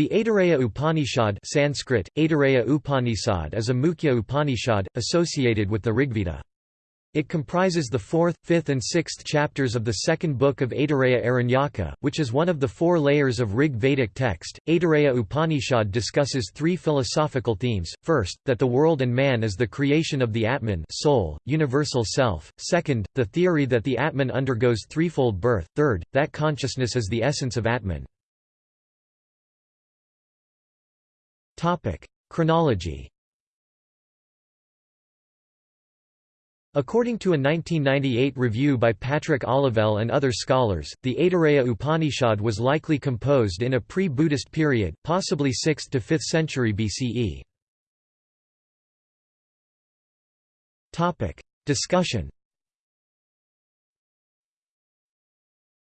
The Aitareya Upanishad Sanskrit, Aitareya Upanishad is a Mukhya Upanishad, associated with the Rigveda. It comprises the fourth, fifth and sixth chapters of the second book of Aitareya Aranyaka, which is one of the four layers of Rig Vedic text. Aitareya Upanishad discusses three philosophical themes, first, that the world and man is the creation of the Atman soul, universal self, second, the theory that the Atman undergoes threefold birth, third, that consciousness is the essence of Atman. Chronology According to a 1998 review by Patrick Olivelle and other scholars, the Aitareya Upanishad was likely composed in a pre-Buddhist period, possibly 6th to 5th century BCE. Discussion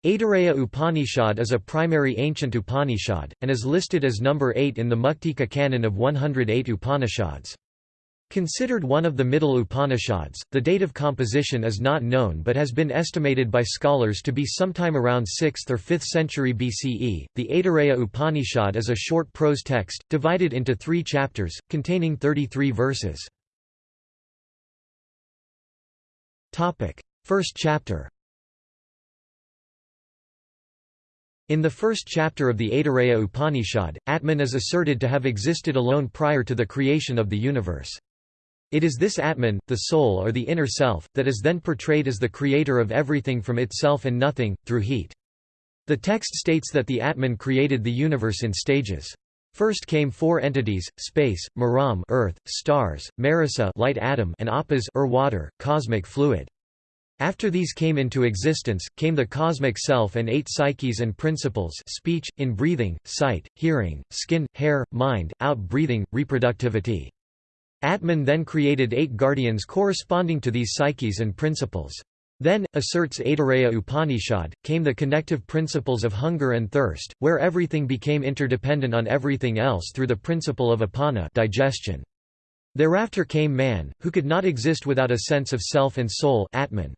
Aitareya Upanishad is a primary ancient Upanishad, and is listed as number 8 in the Muktika canon of 108 Upanishads. Considered one of the middle Upanishads, the date of composition is not known but has been estimated by scholars to be sometime around 6th or 5th century BCE. The Aitareya Upanishad is a short prose text, divided into three chapters, containing 33 verses. First chapter In the first chapter of the Aitareya Upanishad, Atman is asserted to have existed alone prior to the creation of the universe. It is this Atman, the soul or the inner self, that is then portrayed as the creator of everything from itself and nothing, through heat. The text states that the Atman created the universe in stages. First came four entities, space, maram earth, stars, marisa light atom and apas or water, cosmic fluid. After these came into existence, came the cosmic self and eight psyches and principles speech, in-breathing, sight, hearing, skin, hair, mind, out-breathing, reproductivity. Atman then created eight guardians corresponding to these psyches and principles. Then, asserts Aitareya Upanishad, came the connective principles of hunger and thirst, where everything became interdependent on everything else through the principle of apana digestion. Thereafter came man, who could not exist without a sense of self and soul Atman.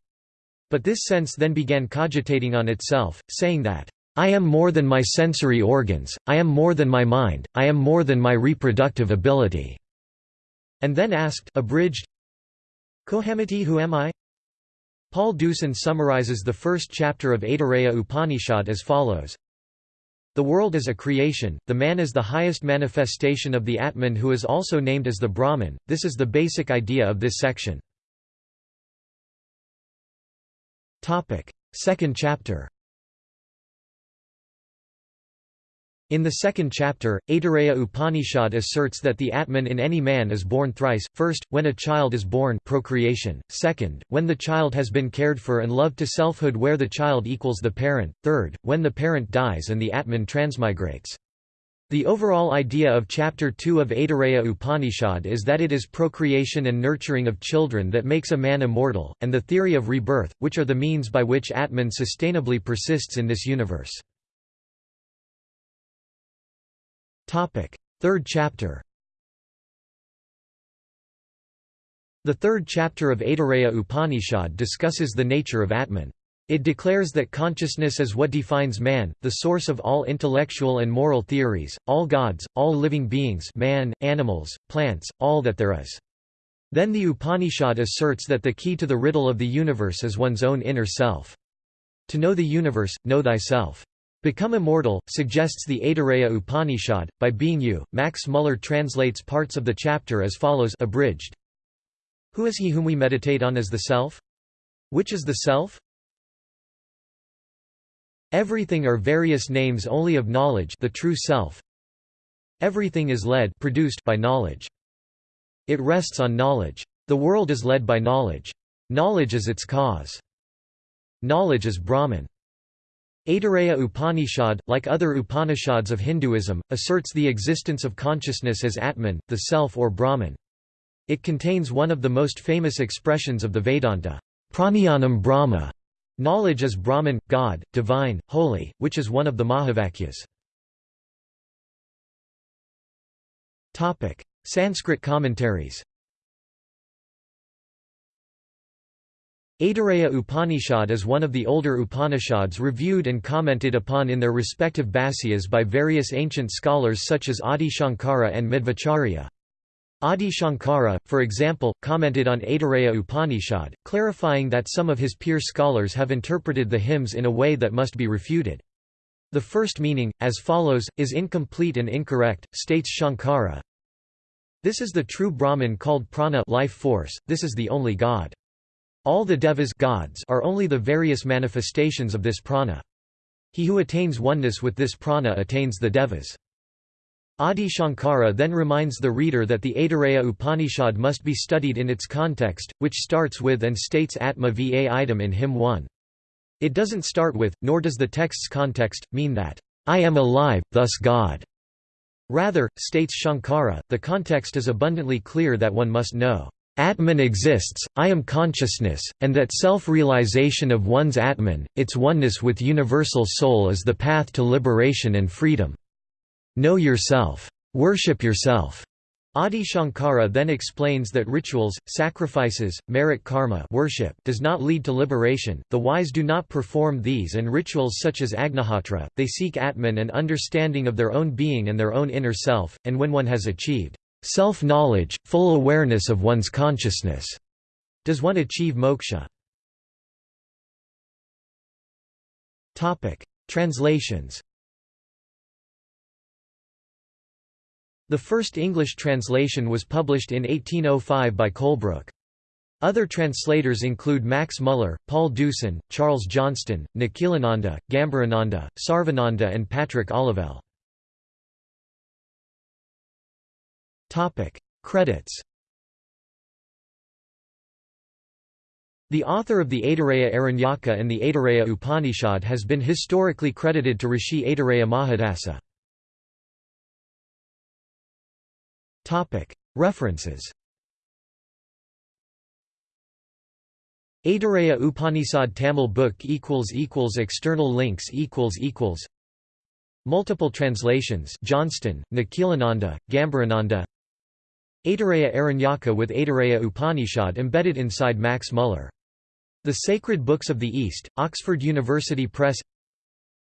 But this sense then began cogitating on itself, saying that, I am more than my sensory organs, I am more than my mind, I am more than my reproductive ability." And then asked abridged, Kohamiti who am I? Paul Deussen summarizes the first chapter of Aitareya Upanishad as follows, The world is a creation, the man is the highest manifestation of the Atman who is also named as the Brahman, this is the basic idea of this section. Topic: Second chapter. In the second chapter, Aitareya Upanishad asserts that the Atman in any man is born thrice, first, when a child is born procreation, second, when the child has been cared for and loved to selfhood where the child equals the parent, third, when the parent dies and the Atman transmigrates. The overall idea of Chapter 2 of Aitareya Upanishad is that it is procreation and nurturing of children that makes a man immortal, and the theory of rebirth, which are the means by which Atman sustainably persists in this universe. Third chapter The third chapter of Aitareya Upanishad discusses the nature of Atman. It declares that consciousness is what defines man, the source of all intellectual and moral theories, all gods, all living beings man, animals, plants, all that there is. Then the Upanishad asserts that the key to the riddle of the universe is one's own inner self. To know the universe, know thyself. Become immortal, suggests the Aitareya Upanishad, by being you. Max Muller translates parts of the chapter as follows abridged. Who is he whom we meditate on as the self? Which is the self? Everything are various names only of knowledge the true self. Everything is led produced by knowledge. It rests on knowledge. The world is led by knowledge. Knowledge is its cause. Knowledge is Brahman. Aitareya Upanishad, like other Upanishads of Hinduism, asserts the existence of consciousness as Atman, the self or Brahman. It contains one of the most famous expressions of the Vedanta, Prajnanam Brahma, Knowledge is Brahman, God, divine, holy, which is one of the Mahavakyas. Sanskrit commentaries Aitareya Upanishad is one of the older Upanishads reviewed and commented upon in their respective Bhasyas by various ancient scholars such as Adi Shankara and Madhvacharya. Adi Shankara, for example, commented on Aitareya Upanishad, clarifying that some of his peer scholars have interpreted the hymns in a way that must be refuted. The first meaning, as follows, is incomplete and incorrect, states Shankara. This is the true Brahman called prana life force, this is the only God. All the devas gods are only the various manifestations of this prana. He who attains oneness with this prana attains the devas. Adi Shankara then reminds the reader that the Aitareya Upanishad must be studied in its context, which starts with and states Atma va idam in hymn 1. It doesn't start with, nor does the text's context, mean that, I am alive, thus God. Rather, states Shankara, the context is abundantly clear that one must know Atman exists, I am consciousness, and that self-realization of one's Atman, its oneness with universal soul is the path to liberation and freedom. Know yourself. Worship yourself. Adi Shankara then explains that rituals, sacrifices, merit karma worship does not lead to liberation, the wise do not perform these and rituals such as Agnihotra, they seek Atman and understanding of their own being and their own inner self, and when one has achieved Self-knowledge, full awareness of one's consciousness. Does one achieve moksha? Translations. The first English translation was published in 1805 by Colebrooke. Other translators include Max Muller, Paul Deussen, Charles Johnston, Nikhilananda, Gambhirananda, Sarvananda and Patrick Olivelle. Credits The author of the Aitareya Aranyaka and the Aitareya Upanishad has been historically credited to Rishi Aitareya Mahidasa. References. Aitareya Upanishad Tamil book equals equals External links equals equals. Multiple translations Johnston, Nikhilananda, Gambhirananda Aitareya Aranyaka with Aitareya Upanishad embedded inside Max Muller. The Sacred Books of the East, Oxford University Press.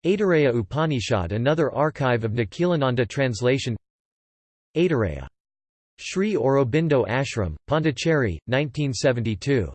Aitareya Upanishad another archive of Nikhilananda translation. Aitareya. Sri Aurobindo Ashram, Pondicherry, 1972.